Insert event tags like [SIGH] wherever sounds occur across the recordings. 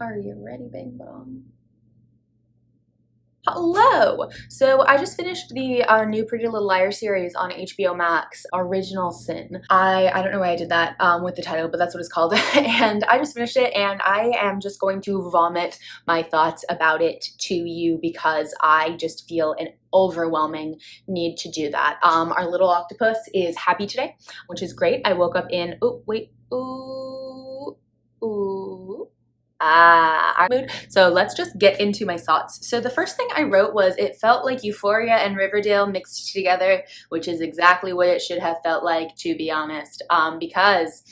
Are you ready, Bing Bong? Hello! So I just finished the uh, new Pretty Little Liar series on HBO Max, Original Sin. I, I don't know why I did that um, with the title, but that's what it's called. [LAUGHS] and I just finished it and I am just going to vomit my thoughts about it to you because I just feel an overwhelming need to do that. Um, our little octopus is happy today, which is great. I woke up in, oh, wait, ooh, ooh, ah, mood. So let's just get into my thoughts. So the first thing I wrote was it felt like Euphoria and Riverdale mixed together, which is exactly what it should have felt like, to be honest, um, because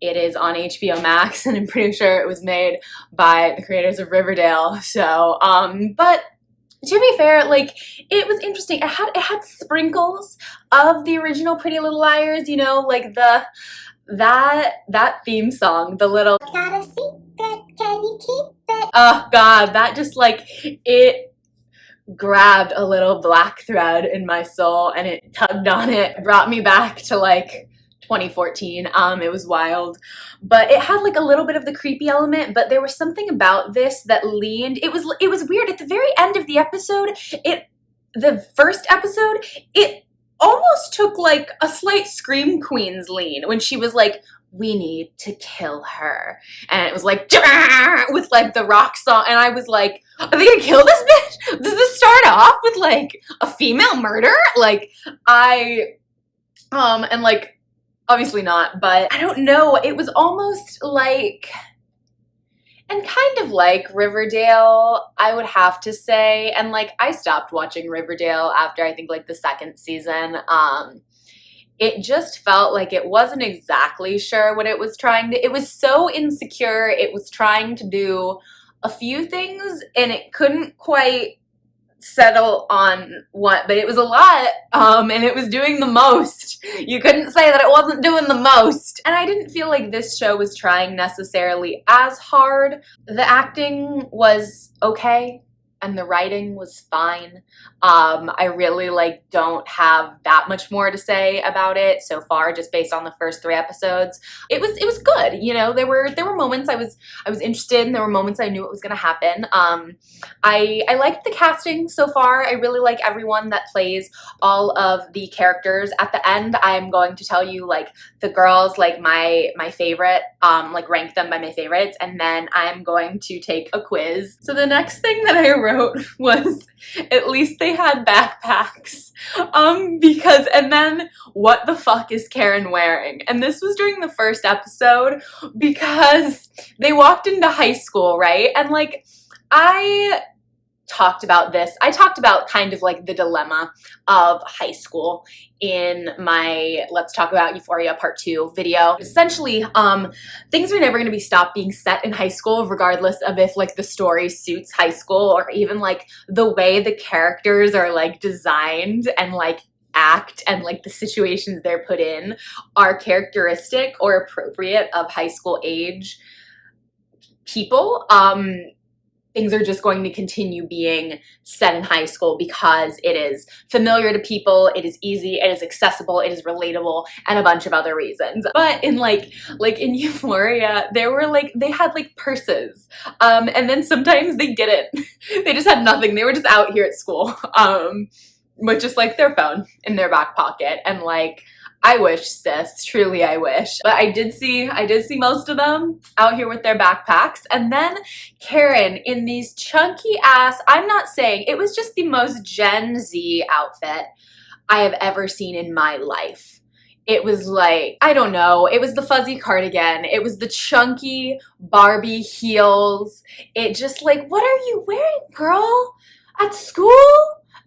it is on HBO Max [LAUGHS] and I'm pretty sure it was made by the creators of Riverdale. So, um, but to be fair, like it was interesting. It had it had sprinkles of the original Pretty Little Liars, you know, like the that that theme song, the little can keep it? Oh god, that just like it grabbed a little black thread in my soul and it tugged on it, brought me back to like 2014. Um, it was wild, but it had like a little bit of the creepy element. But there was something about this that leaned. It was it was weird at the very end of the episode. It the first episode it almost took like a slight scream queen's lean when she was like we need to kill her. And it was like with like the rock song. And i was like are they gonna kill this bitch? Does this start off with like a female murder? Like i um and like obviously not but i don't know. It was almost like and kind of like Riverdale, I would have to say. And like I stopped watching Riverdale after I think like the second season. Um it just felt like it wasn't exactly sure what it was trying to it was so insecure. It was trying to do a few things and it couldn't quite settle on what but it was a lot um and it was doing the most. You couldn't say that it wasn't doing the most. And i didn't feel like this show was trying necessarily as hard. The acting was okay and the writing was fine. Um, I really like don't have that much more to say about it so far, just based on the first three episodes. It was it was good, you know. There were there were moments I was I was interested, and there were moments I knew it was gonna happen. Um, I I liked the casting so far. I really like everyone that plays all of the characters. At the end, I'm going to tell you like the girls like my my favorite, um, like rank them by my favorites, and then I'm going to take a quiz. So the next thing that I wrote was at least they had backpacks. Um, because, and then what the fuck is Karen wearing? And this was during the first episode because they walked into high school, right? And like, I talked about this. I talked about kind of like the dilemma of high school in my Let's Talk About Euphoria Part 2 video. Essentially, um, things are never going to be stopped being set in high school regardless of if like the story suits high school or even like the way the characters are like designed and like act and like the situations they're put in are characteristic or appropriate of high school age people. Um, things are just going to continue being set in high school because it is familiar to people, it is easy, it is accessible, it is relatable, and a bunch of other reasons. But in like, like in [LAUGHS] Euphoria, there were like, they had like purses. Um, and then sometimes they didn't. [LAUGHS] they just had nothing. They were just out here at school. [LAUGHS] Um, with just like their phone in their back pocket and like I wish, sis. Truly, I wish. But I did see, I did see most of them out here with their backpacks. And then Karen in these chunky ass, I'm not saying, it was just the most Gen Z outfit I have ever seen in my life. It was like, I don't know, it was the fuzzy cardigan. It was the chunky Barbie heels. It just like, what are you wearing, girl? At school?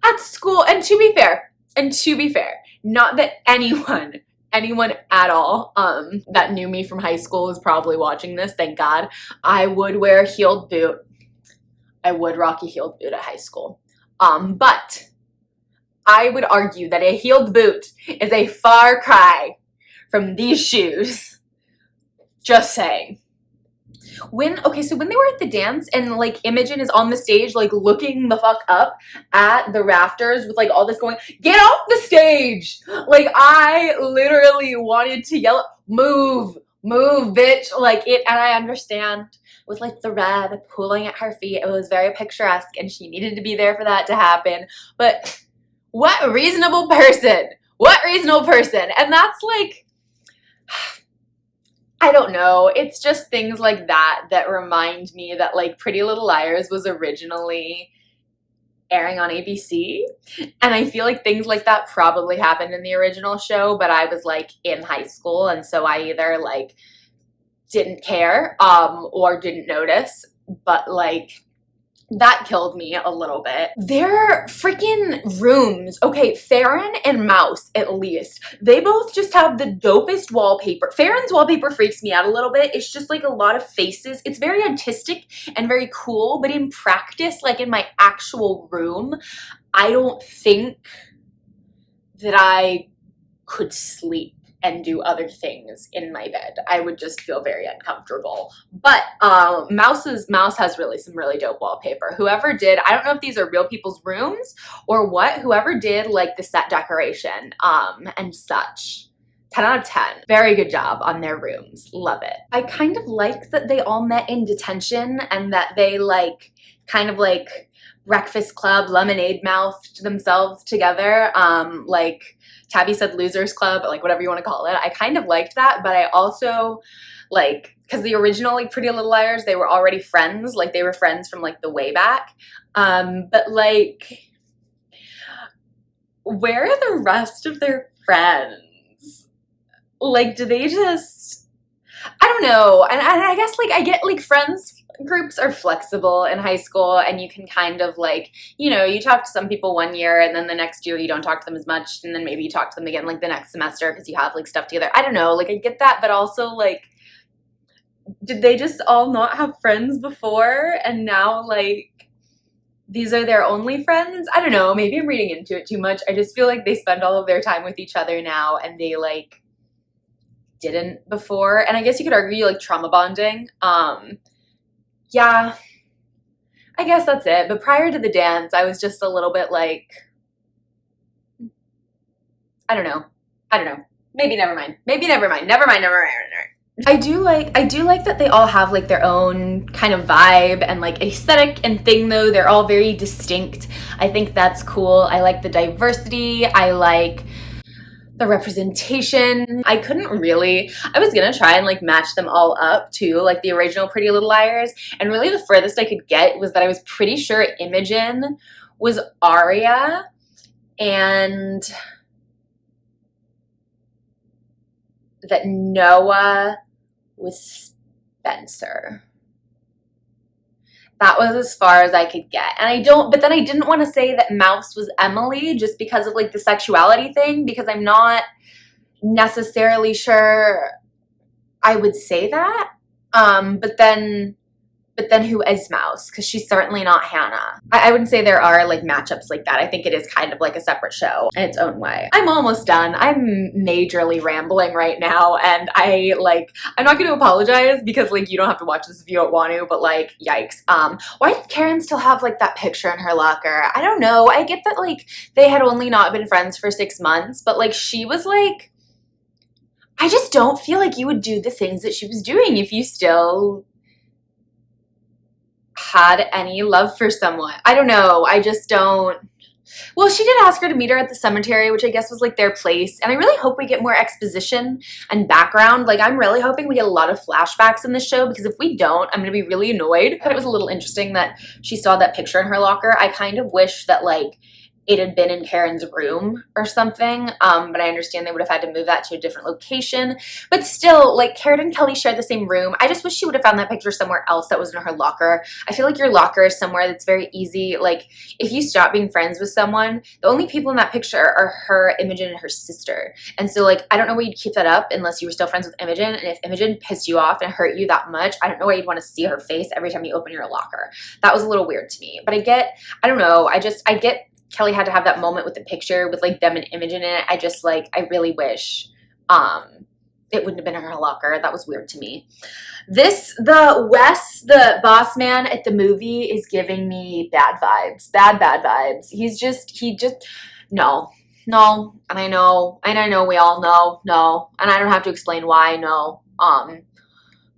At school. And to be fair, and to be fair, not that anyone [LAUGHS] anyone at all um, that knew me from high school is probably watching this, thank God. I would wear a heeled boot. I would rock a heeled boot at high school. Um, but I would argue that a heeled boot is a far cry from these shoes. Just saying when okay so when they were at the dance and like Imogen is on the stage like looking the fuck up at the rafters with like all this going get off the stage like I literally wanted to yell move move, bitch. Like it, and I understand with like the red pooling at her feet. It was very picturesque and she needed to be there for that to happen. But what reasonable person? What reasonable person? And that's like, I don't know. It's just things like that that remind me that like Pretty Little Liars was originally airing on ABC. And I feel like things like that probably happened in the original show, but I was like in high school and so I either like didn't care um or didn't notice, but like that killed me a little bit. Their freaking rooms, okay, Faran and Mouse at least, they both just have the dopest wallpaper. Faran's wallpaper freaks me out a little bit. It's just like a lot of faces. It's very artistic and very cool, but in practice, like in my actual room, I don't think that I could sleep and do other things in my bed. I would just feel very uncomfortable. But um, Mouse's Mouse has really some really dope wallpaper. Whoever did, I don't know if these are real people's rooms or what, whoever did like the set decoration um, and such. 10 out of 10. Very good job on their rooms. Love it. I kind of like that they all met in detention and that they like kind of like breakfast club lemonade mouthed themselves together. Um, like Tabby said Losers Club, like whatever you want to call it. I kind of liked that, but I also like because the original like Pretty Little Liars, they were already friends, like they were friends from like the way back. Um, but like, where are the rest of their friends? Like, do they just? I don't know, and, and I guess like I get like friends groups are flexible in high school and you can kind of like, you know, you talk to some people one year and then the next year you don't talk to them as much and then maybe you talk to them again like the next semester because you have like stuff together. I don't know, like I get that, but also like did they just all not have friends before and now like these are their only friends? I don't know, maybe I'm reading into it too much. I just feel like they spend all of their time with each other now and they like didn't before. And I guess you could argue like trauma bonding. Um yeah, I guess that's it. But prior to the dance, I was just a little bit like, I don't know. I don't know. Maybe never mind. Maybe never mind. Never mind. Never mind. Never mind. I do like I do like that they all have like their own kind of vibe and like aesthetic and thing though. They're all very distinct. I think that's cool. I like the diversity. I like the representation. I couldn't really, I was gonna try and like match them all up to like the original Pretty Little Liars. And really the furthest I could get was that I was pretty sure Imogen was Aria and that Noa was Spencer that was as far as I could get. And I don't, but then I didn't want to say that Mouse was Emily just because of like the sexuality thing, because I'm not necessarily sure I would say that. Um, but then but then who is Mouse? Because she's certainly not Hannah. I, I, wouldn't say there are like matchups like that. I think it is kind of like a separate show in its own way. I'm almost done. I'm majorly rambling right now and I like, I'm not going to apologize because like you don't have to watch this if you don't want to, but like yikes. Um, why did Karen still have like that picture in her locker? I don't know. I get that like they had only not been friends for six months, but like she was like, I just don't feel like you would do the things that she was doing if you still had any love for someone. I don't know. I just don't. Well, she did ask her to meet her at the cemetery, which I guess was like their place. And I really hope we get more exposition and background. Like, I'm really hoping we get a lot of flashbacks in this show because if we don't, I'm going to be really annoyed. Thought it was a little interesting that she saw that picture in her locker. I kind of wish that, like, it had been in Karen's room or something. Um, but I understand they would have had to move that to a different location. But still, like Karen and Kelly share the same room. I just wish she would have found that picture somewhere else that was in her locker. I feel like your locker is somewhere that's very easy. Like if you stop being friends with someone, the only people in that picture are her, Imogen, and her sister. And so like I don't know why you'd keep that up unless you were still friends with Imogen. And if Imogen pissed you off and hurt you that much, I don't know why you'd want to see her face every time you open your locker. That was a little weird to me. But I get, I don't know, I just I get Kelly had to have that moment with the picture with like them and Imogen in it. I just like, I really wish um, it wouldn't have been in her locker. That was weird to me. This, the Wes, the boss man at the movie is giving me bad vibes, bad, bad vibes. He's just, he just, no, no. And I know, and I know we all know, no. And I don't have to explain why, no. Um,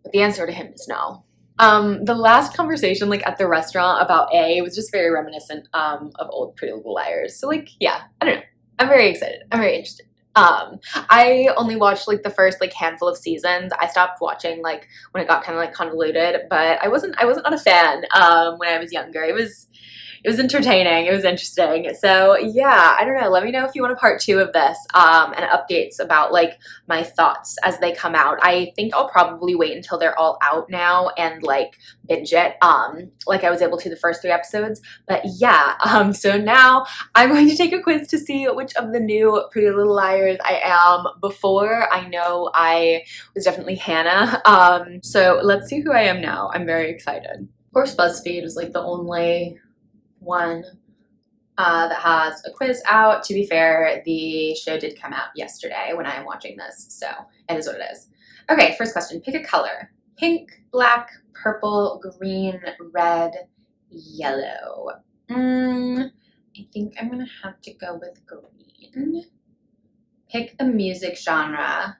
but the answer to him is no. Um, the last conversation, like at the restaurant about A, was just very reminiscent um, of old Pretty Little Liars. So, like, yeah, I don't know. I'm very excited. I'm very interested. Um, I only watched like the first like handful of seasons. I stopped watching like when it got kind of like convoluted, but I wasn't I wasn't not a fan um, when I was younger. It was it was entertaining. It was interesting. So yeah, I don't know. Let me know if you want a part two of this um, and updates about like my thoughts as they come out. I think I'll probably wait until they're all out now and like binge it um, like I was able to the first three episodes. But yeah, [LAUGHS] um, so now I'm going to take a quiz to see which of the new Pretty Little Liars I am. Before I know I was definitely Hannah. [LAUGHS] Um, so let's see who I am now. I'm very excited. Of course, BuzzFeed is like the only one uh, that has a quiz out. To be fair, the show did come out yesterday when I am watching this, so it is what it is. Okay, first question. Pick a color. Pink, black, purple, green, red, yellow. Mm, I think I'm to have to go with green. Pick a music genre.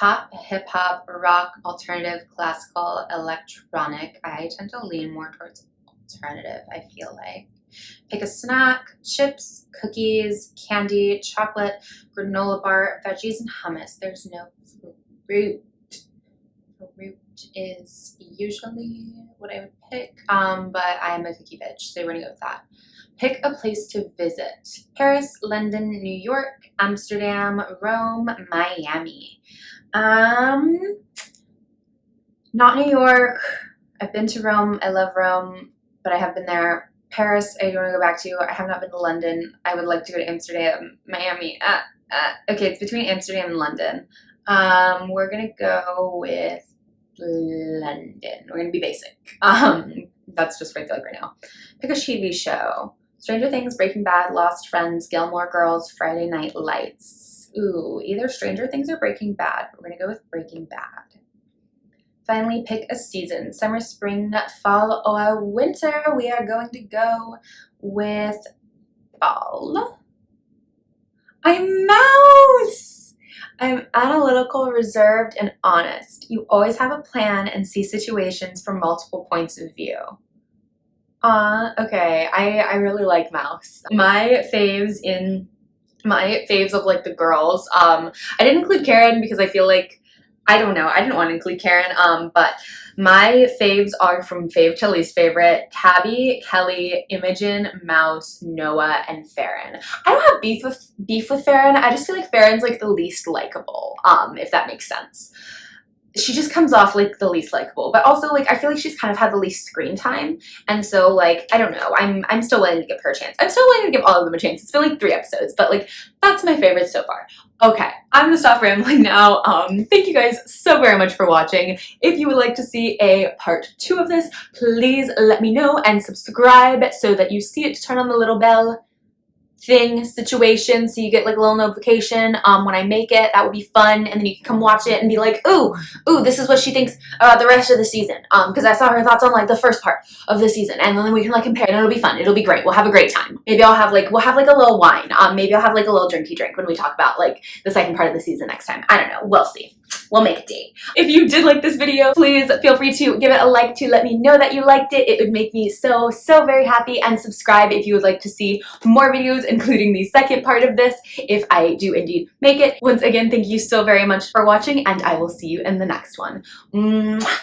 Pop, hip hop, rock, alternative, classical, electronic. I tend to lean more towards alternative, I feel like. Pick a snack, chips, cookies, candy, chocolate, granola bar, veggies, and hummus. There's no fruit. Fruit is usually what I would pick, um, but I am a cookie bitch, so we're gonna go with that. Pick a place to visit. Paris, London, New York, Amsterdam, Rome, Miami. Um, not New York. I've been to Rome. I love Rome, but I have been there. Paris, I do want to go back to. I have not been to London. I would like to go to Amsterdam, Miami. Uh, uh, okay, it's between Amsterdam and London. Um, we're gonna go with London. We're gonna be basic. [LAUGHS] Um, that's just what I feel like right now. Pick a TV show. Stranger Things, Breaking Bad, Lost Friends, Gilmore Girls, Friday Night Lights. Ooh, either Stranger Things or Breaking Bad. We're to go with Breaking Bad. Finally, pick a season. Summer, spring, fall, or winter. We are going to go with fall. I'm Mouse! I'm analytical, reserved, and honest. You always have a plan and see situations from multiple points of view. Uh, okay, I, I really like Mouse. My faves in my faves of like the girls. Um, I didn't include Karen because I feel like I don't know. I didn't want to include Karen. Um, but my faves are from fave to least favorite: Tabby, Kelly, Imogen, Mouse, Noa, and Faran. I don't have beef with beef with Faran. I just feel like Faran's like the least likable. Um, if that makes sense she just comes off like the least likable but also like i feel like she's kind of had the least screen time and so like i don't know i'm i'm still willing to give her a chance. I'm still willing to give all of them a chance. It's been like three episodes but like that's my favorite so far. Okay i'm gonna stop rambling now. Um thank you guys so very much for watching. If you would like to see a part two of this please let me know and subscribe so that you see it to turn on the little bell thing situation so you get like a little notification um, when I make it. That would be fun. And then you can come watch it and be like, ooh, ooh, this is what she thinks about the rest of the season. Um, because I saw her thoughts on like the first part of the season. And then we can like compare and it'll be fun. It'll be great. We'll have a great time. Maybe I'll have like, we'll have like a little wine. Um, maybe I'll have like a little drinky drink when we talk about like the second part of the season next time. I don't know. We'll see we'll make a date. If you did like this video, please feel free to give it a like to let me know that you liked it. It would make me so, so very happy and subscribe if you would like to see more videos, including the second part of this, if I do indeed make it. Once again, thank you so very much for watching and I will see you in the next one. Mwah!